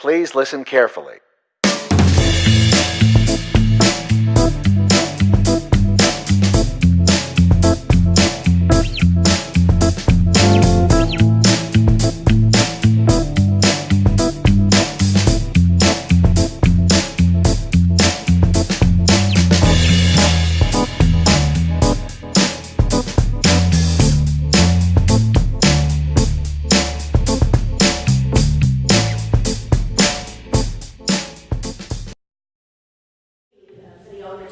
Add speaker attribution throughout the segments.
Speaker 1: Please listen carefully.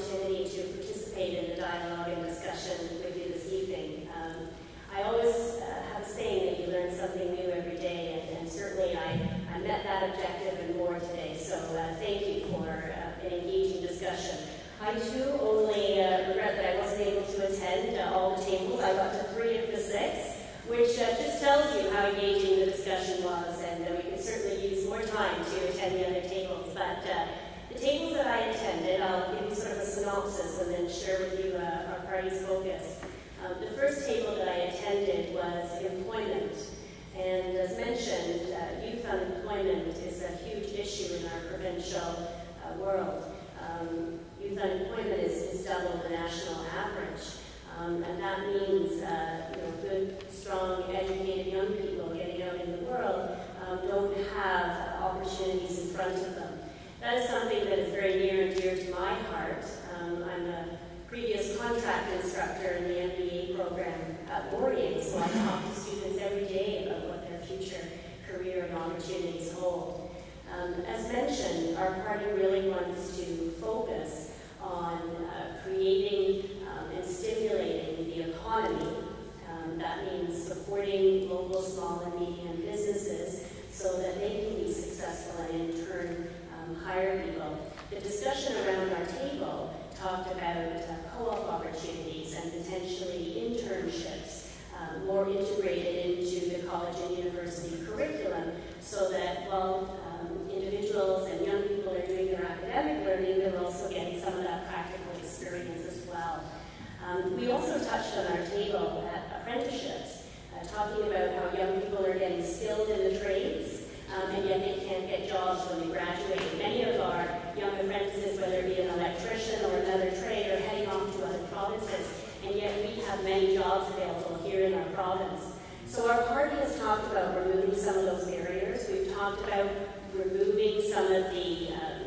Speaker 2: Opportunity to participate in the dialogue and discussion with you this evening. Um, I always uh, have a saying that you learn something new every day, and, and certainly I, I met that objective and more today. So uh, thank you for uh, an engaging discussion. I too only uh, regret that I wasn't able to attend uh, all the tables. I got to three of the six, which uh, just tells you how engaging the discussion was, and we could certainly use more time to attend the other tables. But the tables that I attended, I'll give synopsis and then share with you uh, our party's focus. Um, the first table that I attended was employment. And as mentioned, uh, youth unemployment is a huge issue in our provincial uh, world. Um, youth unemployment is, is double the national average. Um, and that means uh, you know, good, strong, educated young people getting out in the world um, don't have opportunities in front of them. That is something that is very near and dear to my heart. Um, I'm a contract instructor in the MBA program at Laurier, so I talk to students every day about what their future career and opportunities hold. Um, as mentioned, our party really wants to focus on uh, creating um, and stimulating the economy. Um, that means supporting local small and medium businesses so that they can be successful and in turn um, hire people. The discussion around our table talked about co-op opportunities and potentially internships um, more integrated into the college and university curriculum so that while um, individuals and young people are doing their academic learning, they're also getting some of that practical experience as well. Um, we also touched on our table at apprenticeships, uh, talking about how young people are getting skilled in the trades, um, and yet they can't get jobs when they graduate. Many of our young apprentices, whether it be an electrician or another trade, are heading off to other provinces, and yet we have many jobs available here in our province. So our party has talked about removing some of those barriers. We've talked about removing some of the, um,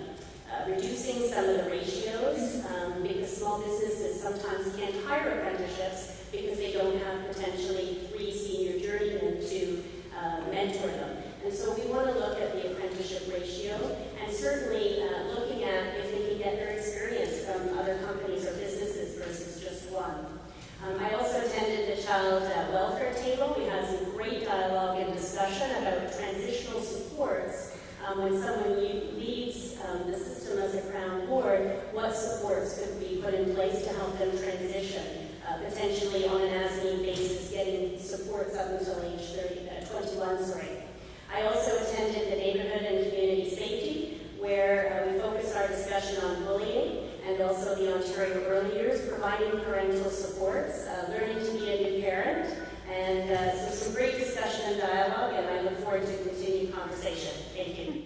Speaker 2: uh, reducing some of the ratios, um, because small businesses sometimes can't hire apprenticeships because they don't have potentially three senior journeymen to uh, mentor them. And so we want to look at the apprenticeship ratio and certainly uh, looking at if they can get their experience from other companies or businesses versus just one. Um, I also attended the child uh, welfare table. We had some great dialogue and discussion about transitional supports. Um, when someone leaves um, the system as a Crown ward, what supports could be put in place to help them transition, uh, potentially on an as-need basis, getting supports up until age 30, uh, 21, sorry. I also attended the neighborhood and community safety, where uh, we focused our discussion on bullying and also the Ontario Early Years, providing parental supports, uh, learning forward to continue conversation. Thank you.